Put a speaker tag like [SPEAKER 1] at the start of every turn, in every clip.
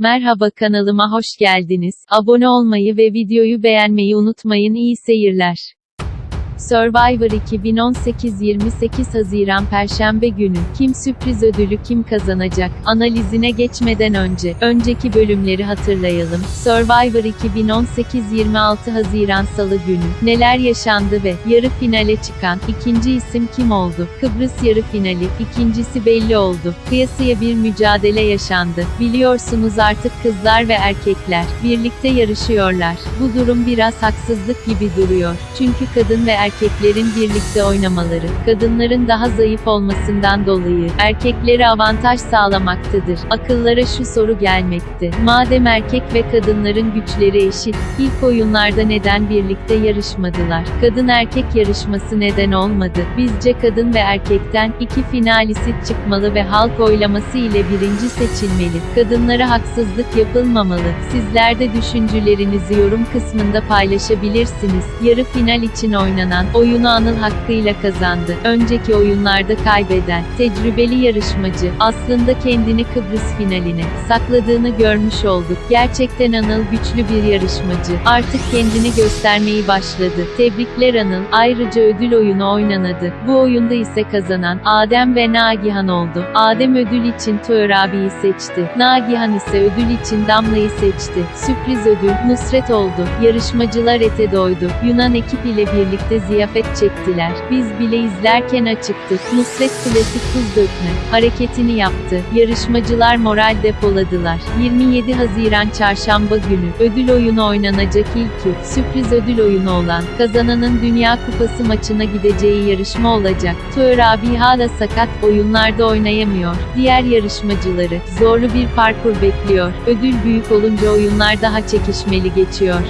[SPEAKER 1] Merhaba kanalıma hoş geldiniz. Abone olmayı ve videoyu beğenmeyi unutmayın. İyi seyirler. Survivor 2018 28 Haziran Perşembe günü kim sürpriz ödülü kim kazanacak analizine geçmeden önce önceki bölümleri hatırlayalım. Survivor 2018 26 Haziran Salı günü neler yaşandı ve yarı finale çıkan ikinci isim kim oldu? Kıbrıs yarı finali ikincisi belli oldu. Kıyasıya bir mücadele yaşandı. Biliyorsunuz artık kızlar ve erkekler birlikte yarışıyorlar. Bu durum biraz haksızlık gibi duruyor. Çünkü kadın ve erkeklerin birlikte oynamaları, kadınların daha zayıf olmasından dolayı, erkeklere avantaj sağlamaktadır. Akıllara şu soru gelmekte. Madem erkek ve kadınların güçleri eşit, ilk oyunlarda neden birlikte yarışmadılar? Kadın erkek yarışması neden olmadı? Bizce kadın ve erkekten iki finalist çıkmalı ve halk oylaması ile birinci seçilmeli. Kadınlara haksızlık yapılmamalı. Sizler de düşüncelerinizi yorum kısmında paylaşabilirsiniz. Yarı final için oynanan oyunu Anıl hakkıyla kazandı. Önceki oyunlarda kaybeden, tecrübeli yarışmacı, aslında kendini Kıbrıs finaline sakladığını görmüş olduk. Gerçekten Anıl güçlü bir yarışmacı. Artık kendini göstermeyi başladı. Tebrikler Anıl. Ayrıca ödül oyunu oynanadı. Bu oyunda ise kazanan Adem ve Nagihan oldu. Adem ödül için Tuğer abiyi seçti. Nagihan ise ödül için Damla'yı seçti. Sürpriz ödül Nusret oldu. Yarışmacılar ete doydu. Yunan ekip ile birlikte ziyafet çektiler. Biz bile izlerken açıktık. Nusret klasik tuz dökme hareketini yaptı. Yarışmacılar moral depoladılar. 27 Haziran Çarşamba günü ödül oyunu oynanacak ilki sürpriz ödül oyunu olan kazananın Dünya Kupası maçına gideceği yarışma olacak. Tuğer abi hala sakat oyunlarda oynayamıyor. Diğer yarışmacıları zorlu bir parkur bekliyor. Ödül büyük olunca oyunlar daha çekişmeli geçiyor.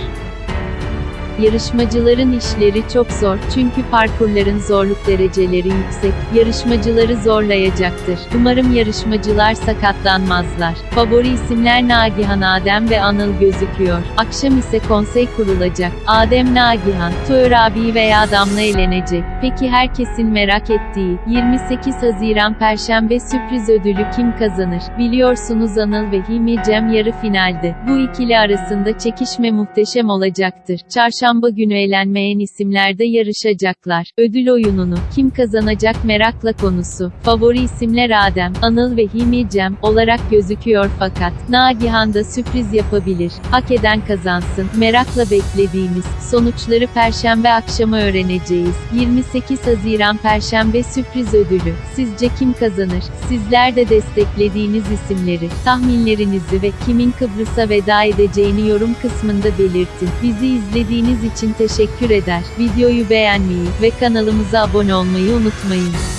[SPEAKER 1] Yarışmacıların işleri çok zor çünkü parkurların zorluk dereceleri yüksek. Yarışmacıları zorlayacaktır. Umarım yarışmacılar sakatlanmazlar. Favori isimler Nagihan Adem ve Anıl gözüküyor. Akşam ise konsey kurulacak. Adem Nagihan, Tuğer abi veya Damla elenecek. Peki herkesin merak ettiği 28 Haziran Perşembe sürpriz ödülü kim kazanır? Biliyorsunuz Anıl ve Himi Cem yarı finalde. Bu ikili arasında çekişme muhteşem olacaktır. Çarşamba Çarşamba günü elenmeyen isimler de yarışacaklar. Ödül oyununu kim kazanacak merakla konusu. Favori isimler Adem, Anıl ve Himi Cem olarak gözüküyor fakat Nagihan da sürpriz yapabilir. Hak eden kazansın. Merakla beklediğimiz sonuçları perşembe akşamı öğreneceğiz. 28 Haziran Perşembe sürpriz ödülü. Sizce kim kazanır? Sizler de desteklediğiniz isimleri, tahminlerinizi ve kimin Kıbrıs'a veda edeceğini yorum kısmında belirtin. Bizi izlediğiniz için teşekkür eder. Videoyu beğenmeyi ve kanalımıza abone olmayı unutmayın.